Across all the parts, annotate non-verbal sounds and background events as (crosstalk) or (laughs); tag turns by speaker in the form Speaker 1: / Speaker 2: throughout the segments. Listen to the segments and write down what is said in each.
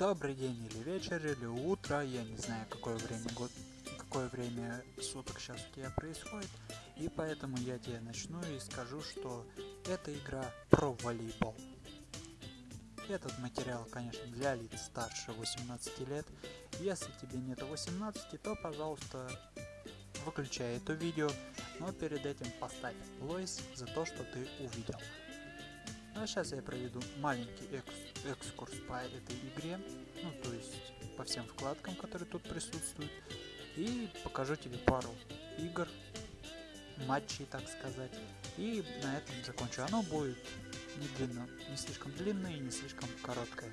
Speaker 1: Добрый день или вечер, или утро, я не знаю какое время год, какое время суток сейчас у тебя происходит, и поэтому я тебе начну и скажу, что это игра про волейбол. Этот материал, конечно, для лиц старше 18 лет. Если тебе нет 18, то, пожалуйста, выключай это видео, но перед этим поставь лойс за то, что ты увидел. Ну а сейчас я проведу маленький экс экскурс по этой игре, ну то есть по всем вкладкам, которые тут присутствуют, и покажу тебе пару игр, матчей, так сказать, и на этом закончу. Оно будет не длинно, не слишком длинное и не слишком короткое.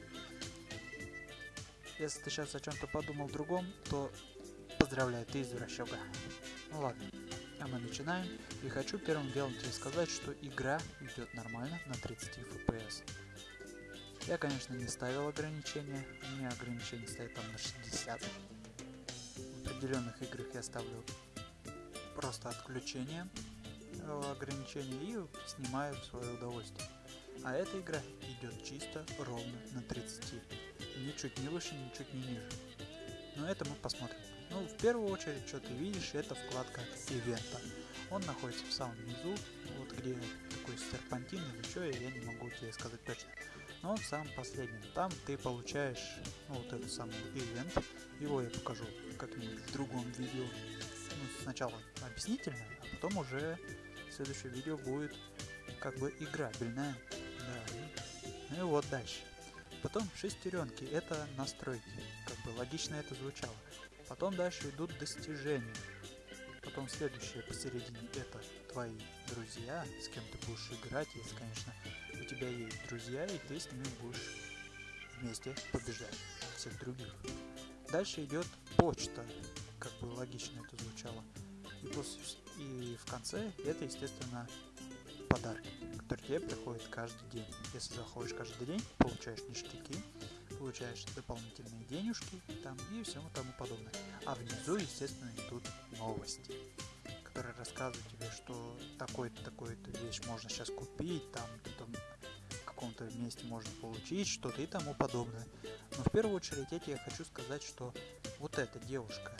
Speaker 1: Если ты сейчас о чем-то подумал другом, то поздравляю, ты извращуга. Ну ладно. А мы начинаем. И хочу первым делом тебе сказать, что игра идет нормально на 30 FPS. Я, конечно, не ставил ограничения. У меня ограничение стоит там на 60. В определенных играх я ставлю просто отключение э, ограничения и снимаю в свое удовольствие. А эта игра идет чисто ровно на 30. Ничуть не выше, ничуть не ниже. Но это мы посмотрим. Ну, в первую очередь, что ты видишь, это вкладка ивента. Он находится в самом низу, вот где такой серпантин или что, я не могу тебе сказать точно. Но он в самом последнем. Там ты получаешь ну, вот этот самый ивент. Его я покажу как-нибудь в другом видео. Ну, сначала объяснительно, а потом уже следующее видео будет как бы играбельное. Да. Ну и вот дальше. Потом шестеренки, это настройки. Как бы логично это звучало. Потом дальше идут достижения. Потом следующее посередине это твои друзья, с кем ты будешь играть, если, конечно, у тебя есть друзья, и ты с ними будешь вместе побеждать всех других. Дальше идет почта, как бы логично это звучало. И, после, и в конце это, естественно, подарки, которые тебе приходят каждый день. Если заходишь каждый день, получаешь ништяки, получаешь дополнительные денежки там и всему тому подобное. А внизу, естественно, идут новости, которые рассказывают тебе, что такой-то, такой-то вещь можно сейчас купить, там, каком-то месте можно получить что-то и тому подобное. Но в первую очередь я хочу сказать, что вот эта девушка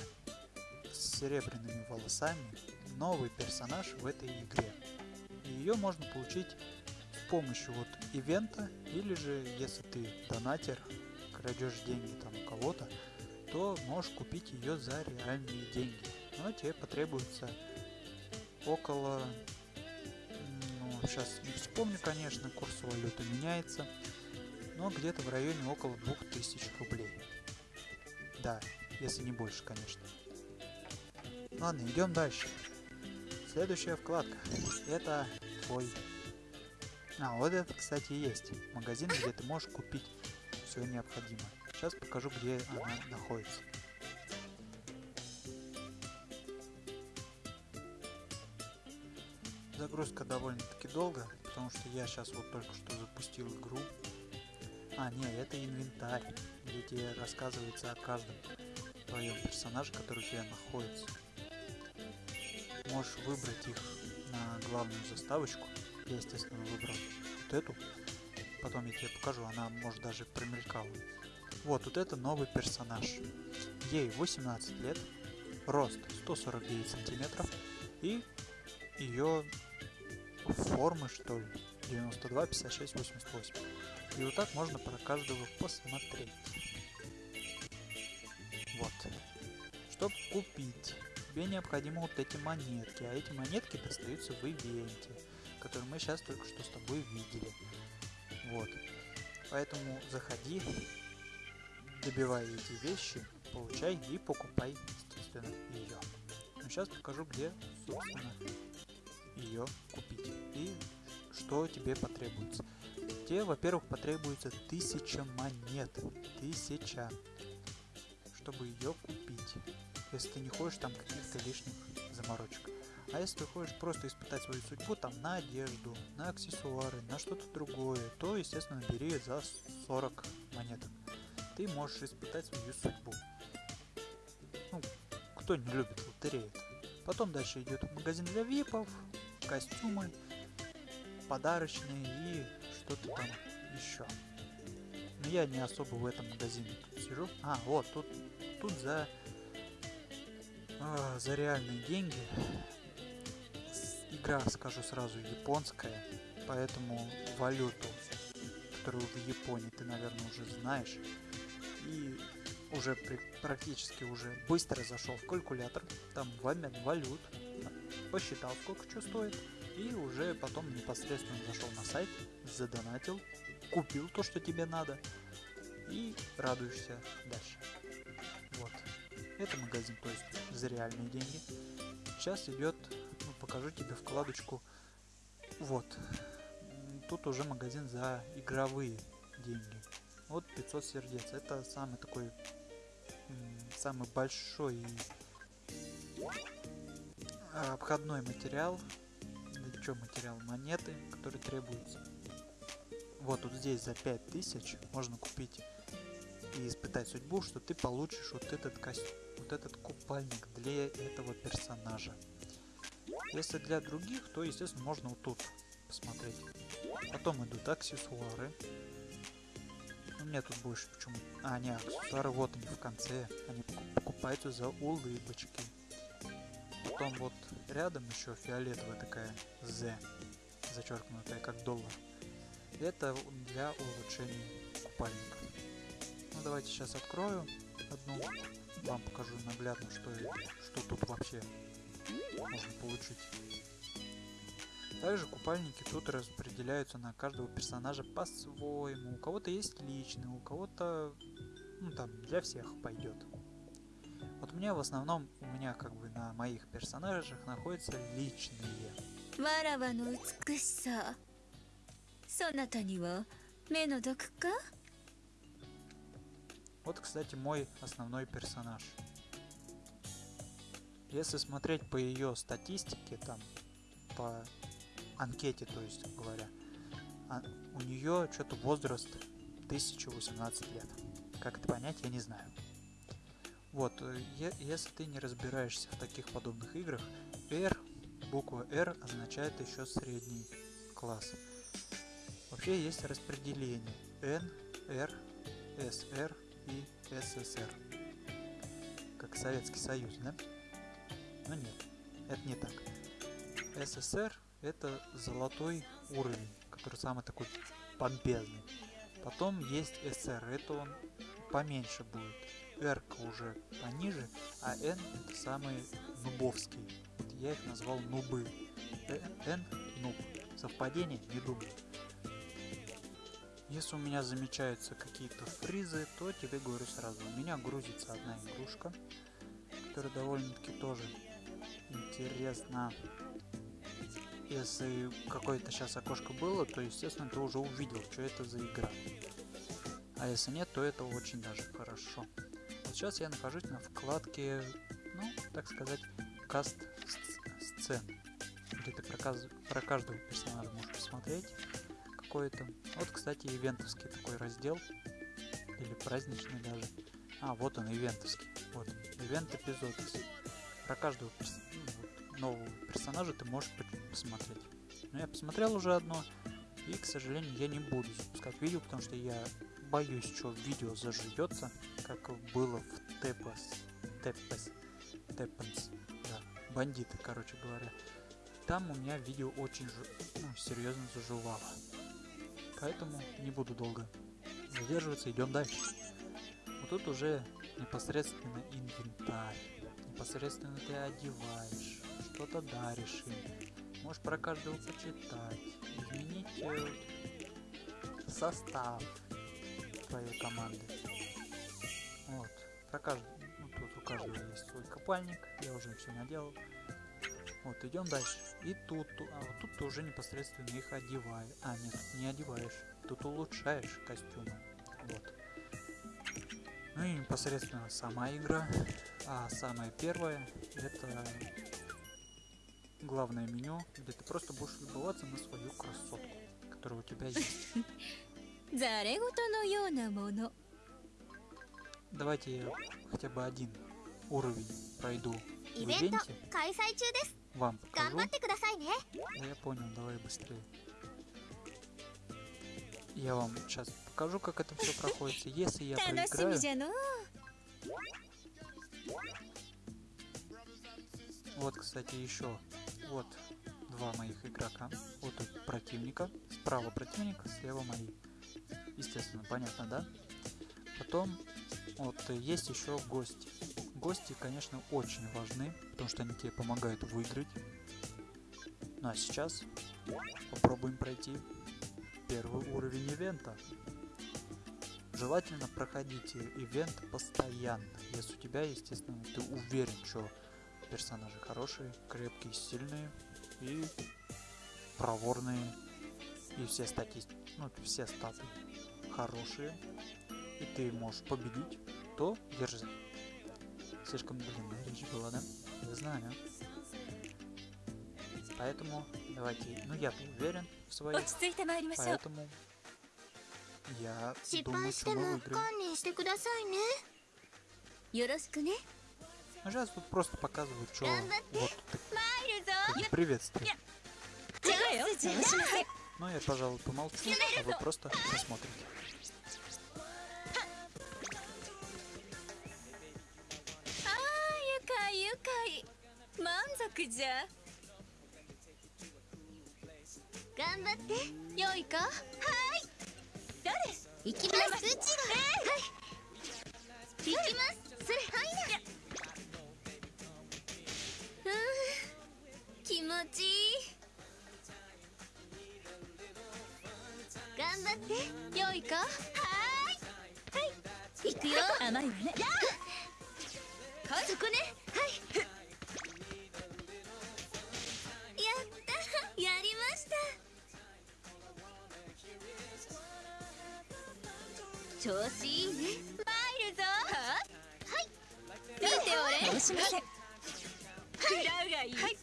Speaker 1: с серебряными волосами новый персонаж в этой игре. И ее можно получить с помощью вот ивента, или же если ты донатер, крадешь деньги там у кого-то, то можешь купить ее за реальные деньги. Но тебе потребуется около, ну, сейчас не вспомню, конечно, курс валюты меняется, но где-то в районе около 2000 рублей. Да, если не больше, конечно. Ладно, идем дальше. Следующая вкладка. Это твой... А, вот это, кстати, есть. Магазин, где ты можешь купить все необходимое. Сейчас покажу, где она находится. Загрузка довольно-таки долго, потому что я сейчас вот только что запустил игру. А, не, это инвентарь, где рассказывается о каждом твоем персонаже, который у тебя находится. Можешь выбрать их на главную заставочку. Я, естественно, выбрал вот эту потом я тебе покажу, она может даже промелькала. Вот, вот это новый персонаж. Ей 18 лет, рост 149 сантиметров и ее формы, что ли, 92, 56, 88. И вот так можно про каждого посмотреть. Вот. Чтобы купить, тебе необходимо вот эти монетки, а эти монетки достаются в ивенте, который мы сейчас только что с тобой видели. Вот. Поэтому заходи, добивай эти вещи, получай и покупай, естественно, ее. Сейчас покажу, где, собственно, ее купить и что тебе потребуется. Тебе, во-первых, потребуется тысяча монет. Тысяча. Чтобы ее купить. Если ты не хочешь там каких-то лишних заморочек. А если ты хочешь просто испытать свою судьбу там на одежду, на аксессуары, на что-то другое, то, естественно, бери за 40 монеток. Ты можешь испытать свою судьбу. Ну, кто не любит лотерею Потом дальше идет магазин для випов, костюмы, подарочные и что-то там еще. Но я не особо в этом магазине сижу. А, вот, тут, тут за, э, за реальные деньги игра, скажу сразу, японская, поэтому валюту, которую в Японии ты, наверное, уже знаешь, и уже при, практически уже быстро зашел в калькулятор, там валют, посчитал, сколько что стоит, и уже потом непосредственно зашел на сайт, задонатил, купил то, что тебе надо, и радуешься дальше. Вот. Это магазин, то есть за реальные деньги. Сейчас идет, ну, покажу тебе вкладочку. Вот. Тут уже магазин за игровые деньги. Вот 500 сердец. Это самый такой, самый большой обходной материал. Да что материал? Монеты, которые требуются. Вот тут здесь за 5000 можно купить и испытать судьбу, что ты получишь вот этот костюм, вот этот купальник для этого персонажа. Если для других, то, естественно, можно вот тут посмотреть. Потом идут аксессуары. У меня тут больше почему... А, не, аксессуары вот они в конце. Они покупаются за улыбочки. Потом вот рядом еще фиолетовая такая Z, зачеркнутая как доллар. Это для улучшения купальника. Ну давайте сейчас открою одну, вам покажу наглядно, что, что тут вообще можно получить. Также купальники тут распределяются на каждого персонажа по-своему. У кого-то есть личный, у кого-то, ну там, для всех пойдет. Вот у меня в основном, у меня как бы на моих персонажах находятся личные. Вот, кстати, мой основной персонаж. Если смотреть по ее статистике, там, по анкете, то есть говоря, а, у нее что-то возраст 1018 лет. Как это понять, я не знаю. Вот, э, если ты не разбираешься в таких подобных играх, R, буква R означает еще средний класс. Вообще есть распределение N, R, SR и СССР. Как Советский Союз, да? Но нет, это не так. СССР это золотой уровень, который самый такой помпезный. Потом есть СР, это он поменьше будет. R уже пониже, а N это самый нубовский. Вот я их назвал нубы. N нуб. Совпадение? Не думаю. Если у меня замечаются какие-то фризы, то тебе говорю сразу. У меня грузится одна игрушка, которая довольно-таки тоже интересна. Если какое-то сейчас окошко было, то, естественно, ты уже увидел, что это за игра. А если нет, то это очень даже хорошо. Сейчас я нахожусь на вкладке, ну, так сказать, каст сцен, где ты про, про каждого персонажа можешь посмотреть какой-то. Вот, кстати, ивентовский такой раздел. Или праздничный даже. А, вот он, ивентовский. Вот, ивент эпизод. Про каждого перс... ну, нового персонажа ты можешь посмотреть. Но я посмотрел уже одно. И, к сожалению, я не буду запускать видео, потому что я боюсь, что видео заживется, как было в Тепас. Тепас. Тепанс. Да, бандиты, короче говоря. Там у меня видео очень ну, серьезно заживало. Поэтому не буду долго задерживаться, идем дальше. Вот тут уже непосредственно инвентарь. Непосредственно ты одеваешь, что-то даришь им. Можешь про каждого почитать, изменить э, состав твоей команды. Вот. Про каждый, ну, тут у каждого есть свой копальник, я уже все наделал. Вот, идем дальше. И тут, а вот тут ты уже непосредственно их одеваешь. А, нет, не одеваешь. Тут улучшаешь костюмы. Вот. Ну и непосредственно сама игра. А самая первая это главное меню, где ты просто будешь любоваться на свою красотку, которая у тебя есть. (laughs) Давайте я хотя бы один уровень пройду в ивенте вам покажу. Да я понял, давай быстрее. Я вам сейчас покажу, как это все проходит. Если я
Speaker 2: 楽しみ
Speaker 1: проиграю,
Speaker 2: じゃのう
Speaker 1: вот, кстати, еще вот два моих игрока. Вот тут противника. Справа противник, слева мои. Естественно, понятно, да? Потом вот есть еще гости. Гости, конечно, очень важны, потому что они тебе помогают выиграть. Ну а сейчас попробуем пройти первый уровень ивента. Желательно проходите ивент постоянно, если у тебя, естественно, ты уверен, что персонажи хорошие, крепкие, сильные и проворные. И все статистики, ну, все статы хорошие, и ты можешь победить, то держи. Слишком длинная речь была, да? Я знаю. Поэтому давайте... Ну, я уверен в
Speaker 2: своей...
Speaker 1: Поэтому... Я думаю, что мы выиграем.
Speaker 2: Сейчас
Speaker 1: ну, тут просто показывают, что... Вот, так...
Speaker 2: Приветствую.
Speaker 1: Ну, я, пожалуй, помолчу, а вы просто посмотрите.
Speaker 2: 満足じゃ。
Speaker 3: 頑張って。
Speaker 2: 良いか。はい。誰？
Speaker 3: 行きますうちが。はい。行きます。それはいなふう気持ちいい。頑張って。
Speaker 2: 良いか。はい。
Speaker 3: 行くよ。
Speaker 2: 甘いわね。
Speaker 3: そこね調子いいね
Speaker 2: 参るぞはい見ておれ申しません食らうがいいはい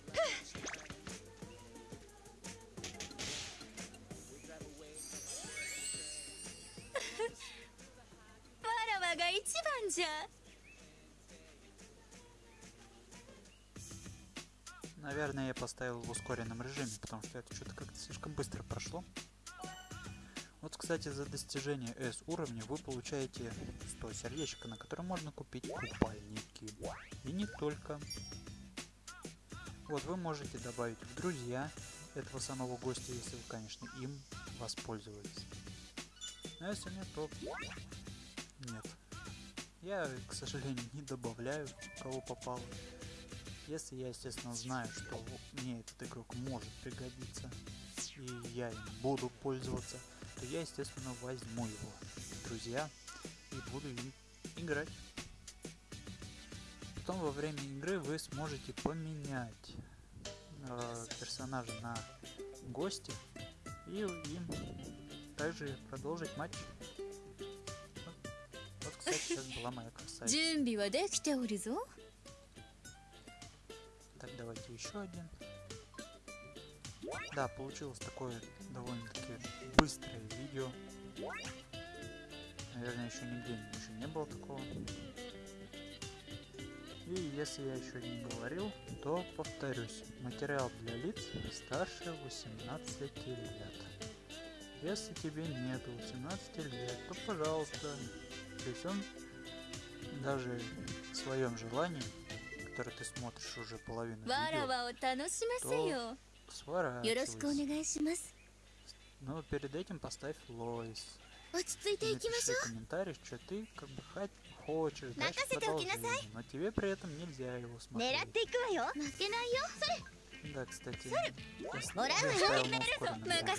Speaker 2: わらわが一番じゃ
Speaker 1: Наверное, я поставил в ускоренном режиме, потому что это что-то как-то слишком быстро прошло. Вот, кстати, за достижение S уровня вы получаете 100 сердечек, на которые можно купить купальники. И не только. Вот, вы можете добавить в друзья этого самого гостя, если вы, конечно, им воспользовались. А если нет, то нет. Я, к сожалению, не добавляю, кого попало. Если я, естественно, знаю, что мне этот игрок может пригодиться, и я им буду пользоваться, то я, естественно, возьму его, друзья, и буду им играть. Потом во время игры вы сможете поменять э, персонажа на гости и им также продолжить матч. Вот, кстати, сейчас была моя красавица. Так, давайте еще один. Да, получилось такое довольно-таки быстрое видео. Наверное, еще нигде еще не было такого. И если я еще не говорил, то повторюсь. Материал для лиц старше 18 лет. Если тебе нету 18 лет, то пожалуйста. То есть он даже в своем желании, которое ты смотришь уже половину видео,
Speaker 3: то
Speaker 1: Сворачивайся. Но ну, перед этим поставь Лоис. Напиши комментарий, что ты как бы хочешь. Дальше продолжение, но тебе при этом нельзя его смотреть. Да, кстати, я ставил на ускоренном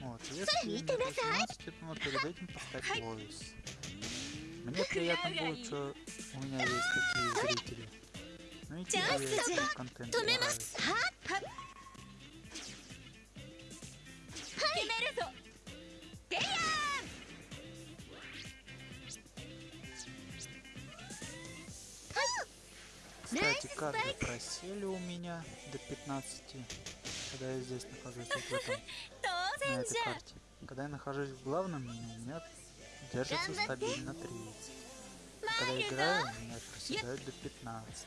Speaker 1: Вот, если
Speaker 3: не получилось,
Speaker 1: но ну, перед этим поставь Лоис. Мне приятно будет, что у меня есть такие зрители.
Speaker 2: Знаете,
Speaker 1: контент. Кстати, карты просели у меня до 15, когда я здесь нахожусь, вот в этом, (laughs) на этой карте. Когда я нахожусь в главном меню, у меня держится стабильно 30. Когда играю, у меня проседают до 15.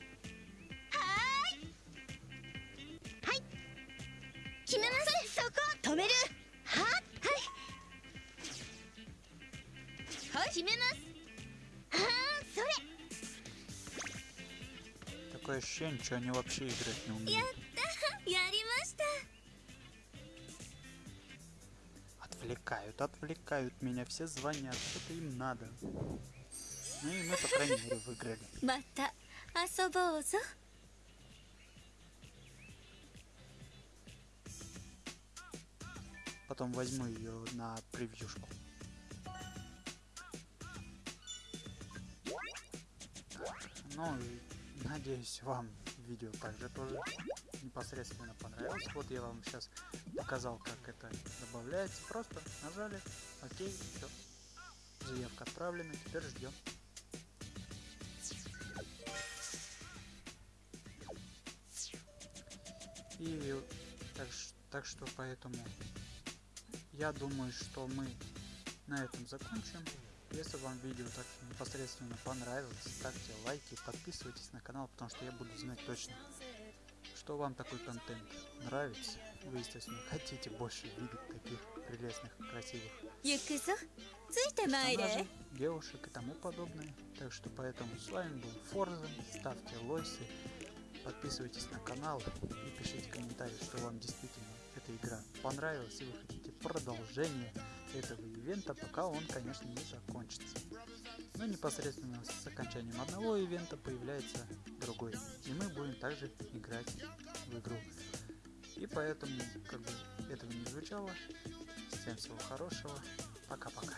Speaker 1: ничего, они вообще играть не умеют. (laughs) Отвлекают, отвлекают меня, все звонят, что-то им надо. Ну и мы, по крайней мере, выиграли. Потом возьму ее на превьюшку. Ну и надеюсь, вам видео также тоже непосредственно понравилось. Вот я вам сейчас показал, как это добавляется. Просто нажали, окей, все. Заявка отправлена, теперь ждем. И так, так что поэтому я думаю, что мы на этом закончим. Если вам видео так непосредственно понравилось, ставьте лайки, подписывайтесь на канал, потому что я буду знать точно, что вам такой контент нравится. Вы, естественно, хотите больше видеть таких прелестных, красивых девушек и тому подобное. Так что поэтому с вами был Форзен, ставьте лойсы, подписывайтесь на канал и пишите комментарии, что вам действительно эта игра понравилась и вы хотите продолжение этого ивента, пока он, конечно, не закончится. Но непосредственно с окончанием одного ивента появляется другой. И мы будем также играть в игру. И поэтому, как бы этого не звучало, всем всего хорошего. Пока-пока.